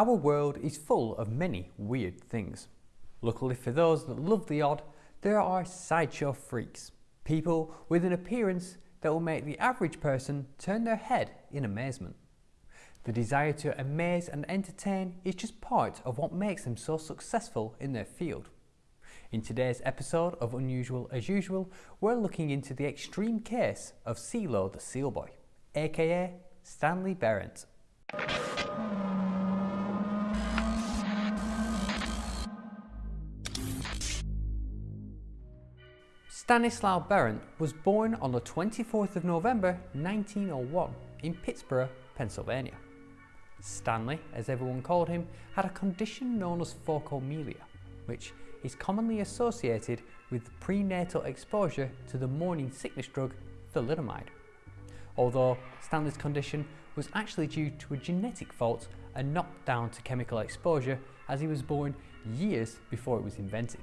Our world is full of many weird things. Luckily for those that love the odd, there are sideshow freaks. People with an appearance that will make the average person turn their head in amazement. The desire to amaze and entertain is just part of what makes them so successful in their field. In today's episode of Unusual as Usual, we're looking into the extreme case of Sealo the Seal Boy, aka Stanley Berent. Stanislaw Berent was born on the 24th of November 1901 in Pittsburgh, Pennsylvania. Stanley, as everyone called him, had a condition known as phocomelia, which is commonly associated with prenatal exposure to the morning sickness drug thalidomide. Although Stanley's condition was actually due to a genetic fault and not down to chemical exposure as he was born years before it was invented.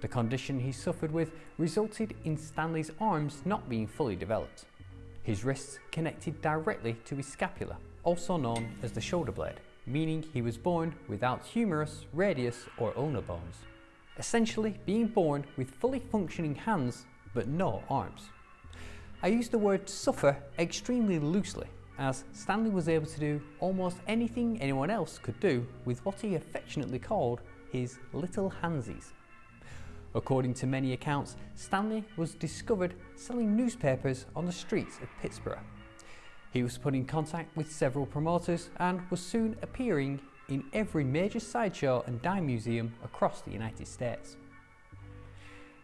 The condition he suffered with resulted in Stanley's arms not being fully developed. His wrists connected directly to his scapula, also known as the shoulder blade, meaning he was born without humerus, radius or ulnar bones. Essentially being born with fully functioning hands but no arms. I use the word suffer extremely loosely as Stanley was able to do almost anything anyone else could do with what he affectionately called his little handsies. According to many accounts, Stanley was discovered selling newspapers on the streets of Pittsburgh. He was put in contact with several promoters and was soon appearing in every major sideshow and dime museum across the United States.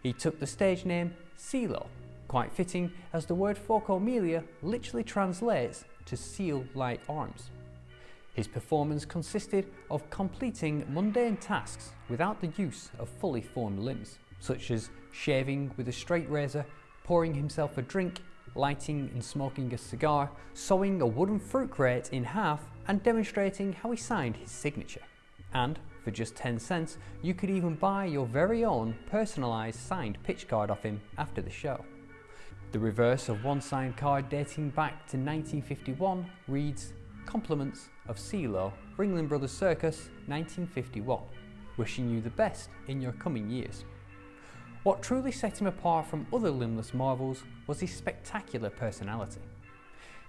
He took the stage name Sealo, quite fitting as the word for phocomelia literally translates to seal-like arms. His performance consisted of completing mundane tasks without the use of fully formed limbs, such as shaving with a straight razor, pouring himself a drink, lighting and smoking a cigar, sewing a wooden fruit crate in half and demonstrating how he signed his signature. And for just 10 cents, you could even buy your very own personalised signed pitch card off him after the show. The reverse of one signed card dating back to 1951 reads, Compliments of Sealo, Ringling Brothers Circus, 1951. Wishing you the best in your coming years. What truly set him apart from other limbless marvels was his spectacular personality.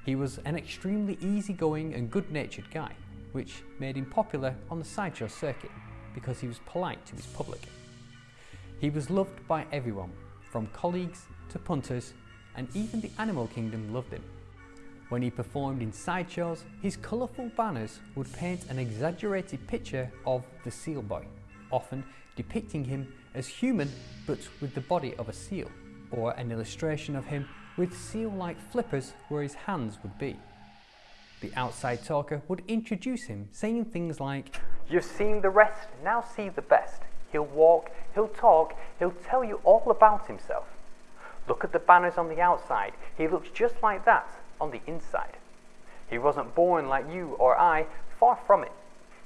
He was an extremely easygoing and good-natured guy, which made him popular on the sideshow circuit because he was polite to his public. He was loved by everyone, from colleagues to punters, and even the animal kingdom loved him. When he performed in sideshows, his colourful banners would paint an exaggerated picture of the seal boy, often depicting him as human but with the body of a seal, or an illustration of him with seal-like flippers where his hands would be. The outside talker would introduce him, saying things like, You've seen the rest, now see the best. He'll walk, he'll talk, he'll tell you all about himself. Look at the banners on the outside, he looks just like that on the inside. He wasn't born like you or I, far from it.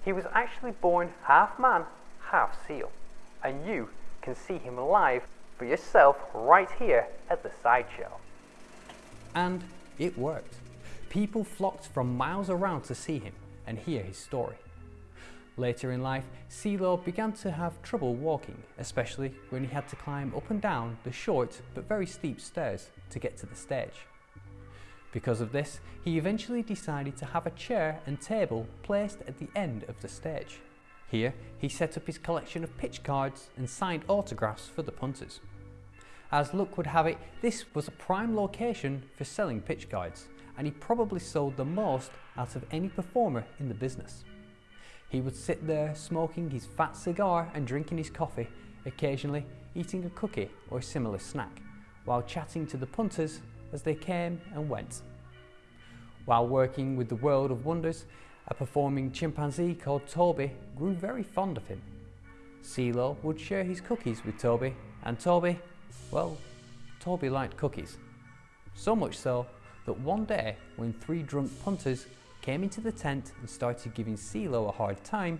He was actually born half man, half seal. And you can see him live for yourself right here at the sideshow. And it worked. People flocked from miles around to see him and hear his story. Later in life, Sealo began to have trouble walking, especially when he had to climb up and down the short but very steep stairs to get to the stage. Because of this, he eventually decided to have a chair and table placed at the end of the stage. Here, he set up his collection of pitch cards and signed autographs for the punters. As luck would have it, this was a prime location for selling pitch cards, and he probably sold the most out of any performer in the business. He would sit there smoking his fat cigar and drinking his coffee, occasionally eating a cookie or a similar snack, while chatting to the punters as they came and went. While working with the World of Wonders, a performing chimpanzee called Toby grew very fond of him. Sealo would share his cookies with Toby, and Toby, well, Toby liked cookies. So much so that one day, when three drunk punters came into the tent and started giving Sealo a hard time,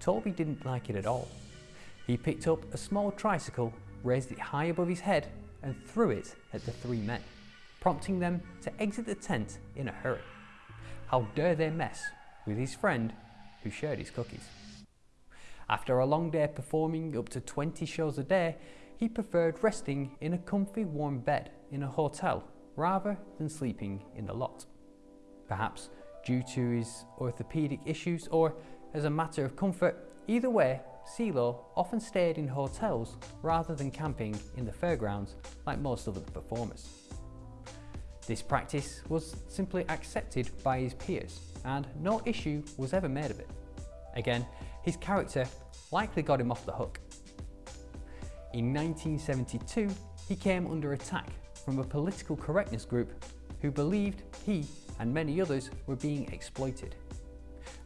Toby didn't like it at all. He picked up a small tricycle, raised it high above his head, and threw it at the three men, prompting them to exit the tent in a hurry. How dare they mess with his friend who shared his cookies. After a long day performing up to 20 shows a day, he preferred resting in a comfy warm bed in a hotel rather than sleeping in the lot. Perhaps due to his orthopedic issues or as a matter of comfort, either way, Sealo often stayed in hotels rather than camping in the fairgrounds like most other performers. This practice was simply accepted by his peers and no issue was ever made of it. Again, his character likely got him off the hook. In 1972, he came under attack from a political correctness group who believed he and many others were being exploited.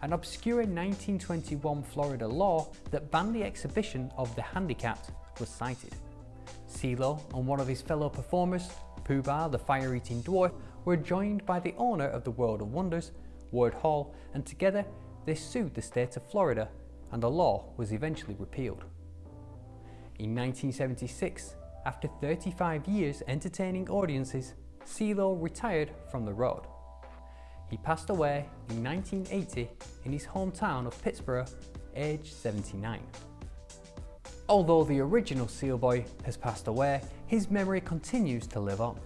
An obscure 1921 Florida law that banned the exhibition of the handicapped was cited. Sealo and one of his fellow performers, Pooh-Bah the fire-eating dwarf, were joined by the owner of the World of Wonders, Ward Hall, and together they sued the state of Florida and the law was eventually repealed. In 1976, after 35 years entertaining audiences, Sealo retired from the road. He passed away in 1980 in his hometown of Pittsburgh, aged 79. Although the original Sealboy has passed away, his memory continues to live on.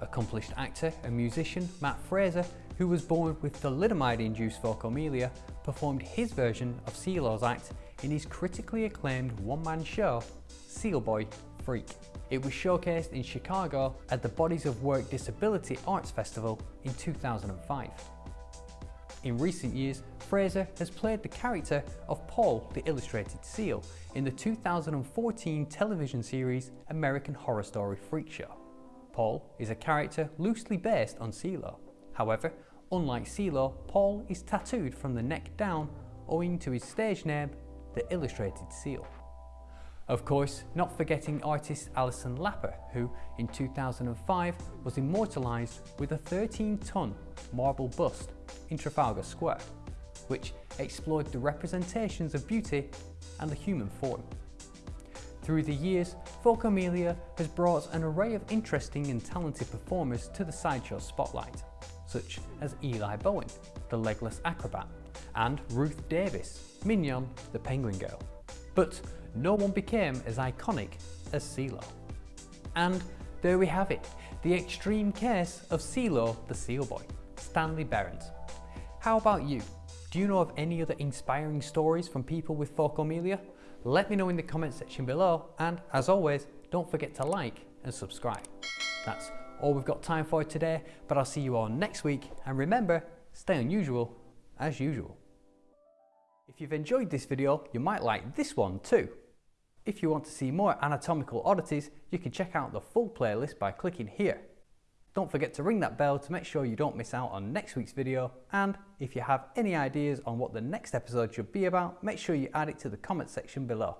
Accomplished actor and musician Matt Fraser, who was born with thalidomide-induced phocomelia, performed his version of Sealo's act in his critically acclaimed one-man show, Sealboy Freak. It was showcased in Chicago at the Bodies of Work Disability Arts Festival in 2005. In recent years, Fraser has played the character of Paul the Illustrated Seal in the 2014 television series American Horror Story Freak Show. Paul is a character loosely based on Sealo. However, unlike Sealo, Paul is tattooed from the neck down owing to his stage name, the Illustrated Seal. Of course, not forgetting artist Alison Lapper, who in 2005 was immortalised with a 13-ton marble bust in Trafalgar Square, which explored the representations of beauty and the human form. Through the years, Phocomelia has brought an array of interesting and talented performers to the sideshow spotlight, such as Eli Bowen, the legless acrobat, and Ruth Davis, Mignon, the penguin girl. But no one became as iconic as Sealo. And there we have it, the extreme case of Sealo the Seal Boy, Stanley Berent. How about you? Do you know of any other inspiring stories from people with phocomelia? Let me know in the comment section below and as always, don't forget to like and subscribe. That's all we've got time for today, but I'll see you all next week and remember, stay unusual as usual. If you've enjoyed this video, you might like this one too. If you want to see more anatomical oddities, you can check out the full playlist by clicking here. Don't forget to ring that bell to make sure you don't miss out on next week's video and if you have any ideas on what the next episode should be about, make sure you add it to the comment section below.